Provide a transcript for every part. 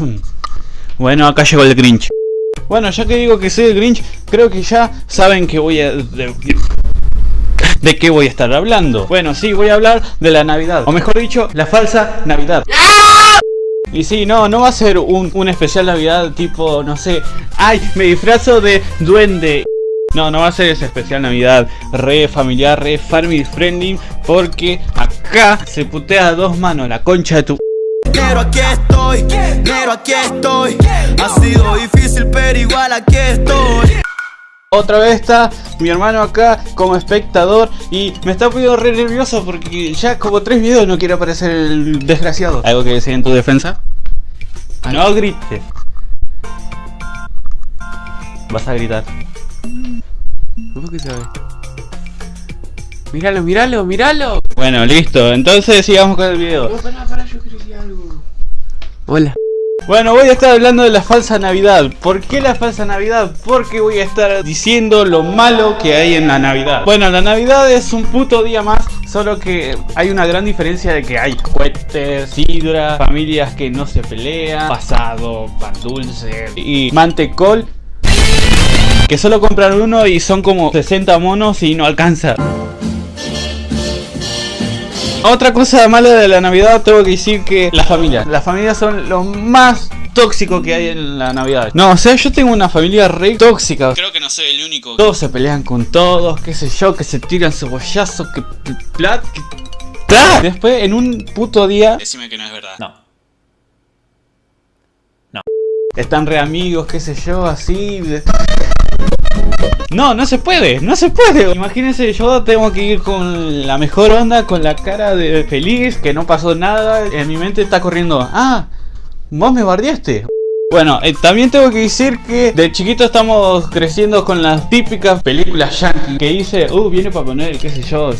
Bueno, acá llegó el Grinch. Bueno, ya que digo que soy el Grinch, creo que ya saben que voy a... De, de qué voy a estar hablando. Bueno, sí, voy a hablar de la Navidad. O mejor dicho, la falsa Navidad. Y sí, no, no va a ser un, un especial Navidad tipo, no sé, ay, me disfrazo de duende. No, no va a ser ese especial Navidad re familiar, re family friendly, porque acá se putea a dos manos la concha de tu... Pero aquí estoy, pero aquí estoy. Ha sido difícil, pero igual aquí estoy. Otra vez está mi hermano acá como espectador y me está poniendo re nervioso porque ya como tres videos no quiere aparecer el desgraciado. ¿Algo que decir en tu defensa? No grites. Vas a gritar. ¿Cómo que sabe? Míralo, míralo, míralo. Bueno, listo. Entonces sigamos con el video. pará, pará, yo quiero decir algo. Hola. Bueno, voy a estar hablando de la falsa Navidad. ¿Por qué la falsa Navidad? Porque voy a estar diciendo lo malo que hay en la Navidad. Bueno, la Navidad es un puto día más, solo que hay una gran diferencia de que hay cohetes, sidra, familias que no se pelean, pasado, pan dulce y mantecol. Que solo compran uno y son como 60 monos y no alcanza. Otra cosa mala de la Navidad tengo que decir que las familias. Las familias son lo más tóxico que hay en la Navidad. No, o sea, yo tengo una familia re tóxica. Creo que no soy el único. Todos se pelean con todos, qué sé yo, que se tiran cebollazos, que plat, que plat. Después en un puto día. Decime que no es verdad. No. No. Están re amigos, qué sé yo, así. No, no se puede, no se puede. Imagínense, yo tengo que ir con la mejor onda, con la cara de feliz, que no pasó nada. En mi mente está corriendo, ah, vos me bardeaste. Bueno, eh, también tengo que decir que de chiquito estamos creciendo con las típicas películas yankee que dice, uh, viene Papá Noel, qué sé yo,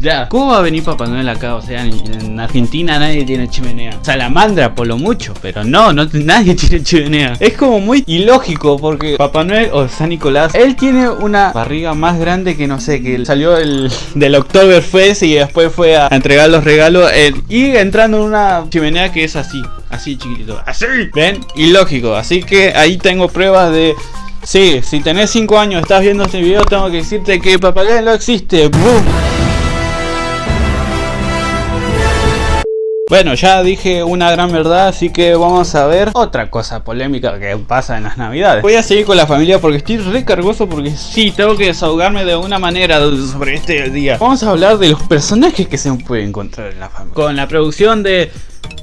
ya. ¿Cómo va a venir Papá Noel acá? O sea, en, en Argentina nadie tiene chimenea. Salamandra por lo mucho, pero no, no nadie tiene chimenea. Es como muy ilógico porque Papá Noel o San Nicolás, él tiene una barriga más grande que no sé, que salió el, del Oktoberfest y después fue a entregar los regalos eh, y entrando en una chimenea que es así. Así chiquitito, así, ¿ven? Ilógico, así que ahí tengo pruebas de... Sí, si tenés 5 años estás viendo este video tengo que decirte que Papá Noel no existe ¡Bum! Bueno, ya dije una gran verdad, así que vamos a ver otra cosa polémica que pasa en las navidades. Voy a seguir con la familia porque estoy recargoso porque sí, tengo que desahogarme de una manera sobre este día. Vamos a hablar de los personajes que se pueden encontrar en la familia. Con la producción de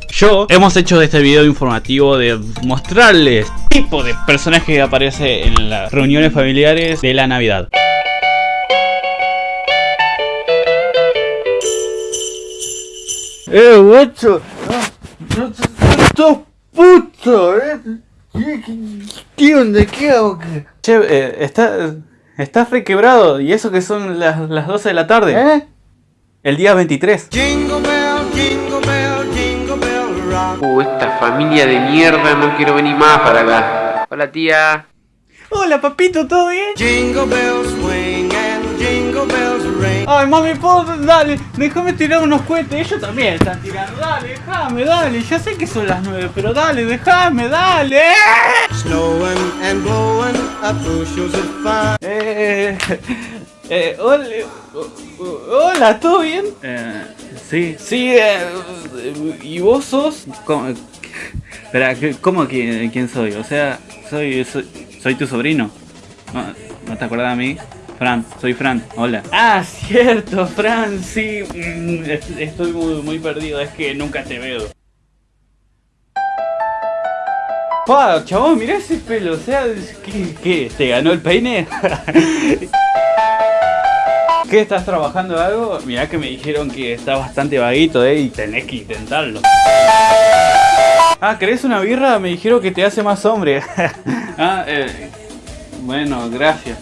yo hemos hecho este video informativo de mostrarles tipo de personaje que aparece en las reuniones familiares de la Navidad. Eh, guacho, no, sos puto, eh. ¿Qué, qué, qué onda? ¿Qué hago? Che, eh, está, estás requebrado y eso que son las, las 12 de la tarde. ¿Eh? El día 23. Jingle bell, jingle bell, jingle bell rock. Uh, esta familia de mierda, no quiero venir más para acá. Hola tía. Hola papito, ¿todo bien? Jingle bells Ay mami, ¿puedo? Dale, déjame tirar unos cohetes, ellos también están tirando, dale, déjame, dale, ya sé que son las 9, pero dale, déjame, dale. Snowing and blowing up bushels of fun. Eh, eh, hola, hola, ¿todo bien? Eh, sí, sí, eh, ¿y vos sos? ¿Cómo, espera, ¿qué- ¿cómo quién, quién soy? O sea, soy, soy, soy tu sobrino. ¿No, ¿No te acuerdas de mí? Fran, soy Fran, hola. Ah, cierto, Fran, sí, mm, est- estoy muy, muy perdido, es que nunca te veo. Pa, chabón, mirá ese pelo, o sea, ¿qué, qué? ¿Te ganó el peine? ¿Qué estás trabajando algo? Mirá que me dijeron que está bastante vaguito, eh, y tenés que intentarlo. Ah, ¿querés una birra? Me dijeron que te hace más hombre. ah, eh, bueno, gracias.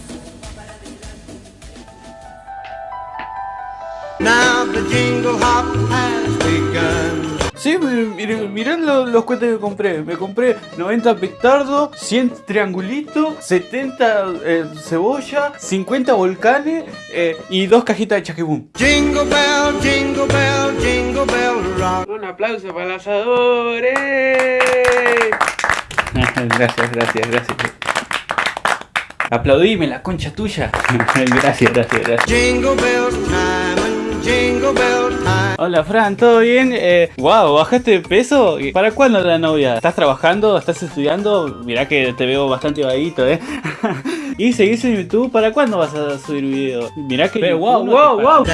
Now the jingle hop has begun. Sí, miren, miren lo- los cohetes que compré. Me compré 90 petardos, 100 triangulitos, 70 eh, cebolla, 50 volcanes eh, y dos cajitas de chaquibum. Jingle bell, jingle bell, jingle bell rock. Un aplauso para el asador. ¡eh! gracias, gracias, gracias. Aplaudime la concha tuya. gracias, gracias, gracias. Jingle bell time. Hola Fran, ¿todo bien? Eh, wow, ¿bajaste de peso? ¿Y ¿Para cuándo la novia? ¿Estás trabajando? ¿Estás estudiando? Mirá que te veo bastante vaguito, eh. y seguís en YouTube, ¿para cuándo vas a subir video? Mirá que... Pero, wow, wow, wow.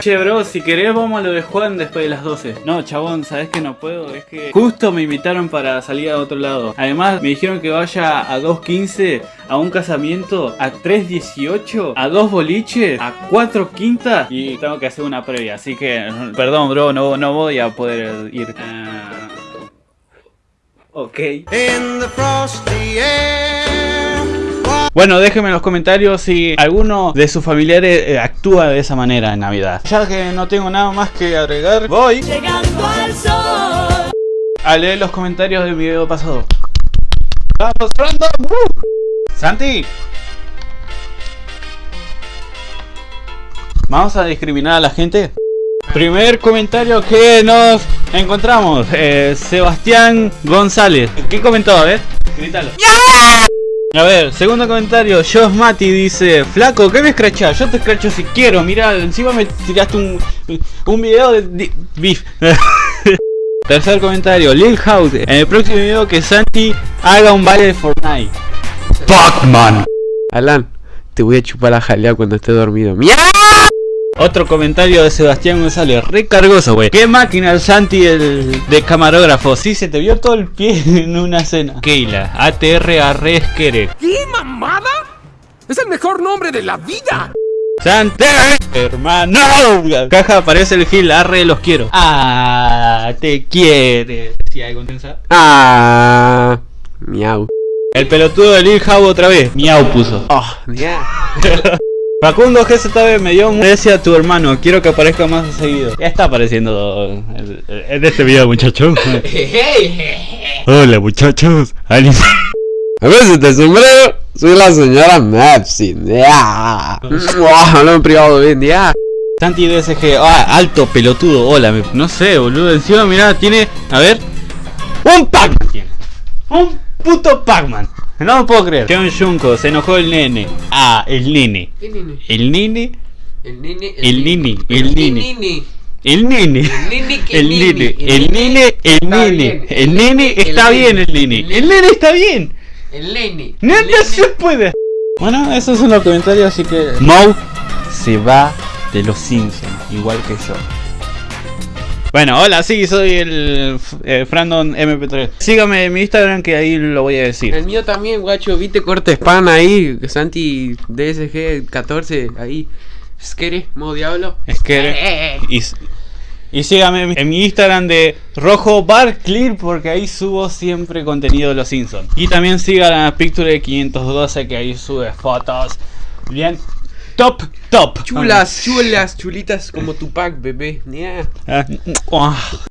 Che bro, si querés vamos a lo de Juan después de las 12 No chabón, sabes que no puedo, es que justo me invitaron para salir a otro lado. Además me dijeron que vaya a 2.15, a un casamiento, a 3.18, a dos boliches, a 4 quintas Y tengo que hacer una previa, así que perdón bro, no, no voy a poder ir. Ah, Ok In the frosty air. Bueno, déjenme en los comentarios si alguno de sus familiares eh, actúa de esa manera en Navidad. Ya que no tengo nada más que agregar, voy Llegando al sol. a leer los comentarios del video pasado. ¡Vamos, random! ¡Uh! ¡Santi! ¿Vamos a discriminar a la gente? Primer comentario que nos encontramos. eh, Sebastián González. ¿Qué comentó? A ver, grítalo. A ver, segundo comentario, Josh Mati dice, flaco, ¿qué me escrachás? Yo te escracho si quiero, mira, encima me tiraste un, un video de beef. Tercer comentario, Lil House, en el próximo video que Santi haga un baile de Fortnite. Pac-Man. Alan, te voy a chupar la jalea cuando esté dormido. ¡Mierda! Otro comentario de Sebastián González, recargoso, güey. ¿Qué máquina el Santi el de camarógrafo? Sí, se te vio todo el pie en una cena. Keila, ATR Arresquere. ¿Qué mamada? Es el mejor nombre de la vida. Santi, hermano. Caja aparece el Gil, arre, los quiero. Ah, te quiere. Si hay contensa. Ah, miau. El pelotudo de Lil otra vez. Miau puso. Oh, ya. Facundo GZB me dio un gracias a tu hermano. Quiero que aparezca más seguido. Ya está apareciendo en en este video, muchachos. Hola, muchachos. A veces este sombrero, soy la señora Mepsin. Ya. Hablo en privado bien, ya. Santi DSG. Ah, alto pelotudo. Hola. me- No sé, boludo. Encima, mirá, tiene. A ver. Un Pac-Man tiene. Un puto Pac-Man. No lo puedo creer. John Junko, se enojó el nene. Ah, el nene. ¿Qué nene? El nene. El nene. El nene, el nene. nene. El nene. El nene, nene. el El nene. El nene. El nene El está nene. bien, el nene. El nene está bien. El nene. No, no se puede. Bueno, esos son los comentarios, así que. Moe se va de los Simpsons, igual que yo. Bueno, hola, sí, soy el eh, Frandon MP3. Sígame en mi Instagram que ahí lo voy a decir. El mío también, guacho. ¿Viste corte spam ahí? Santi DSG 14 ahí. Skere, modo diablo. Es que. Y, y sígame en mi- en mi Instagram de Rojo Bar Clear porque ahí subo siempre contenido de los Simpsons. Y también sigan a Picture 512 que ahí sube fotos. Bien. Top, top. Chulas, chulas, chulitas como Tupac, bebé. Yeah. Ah, ah.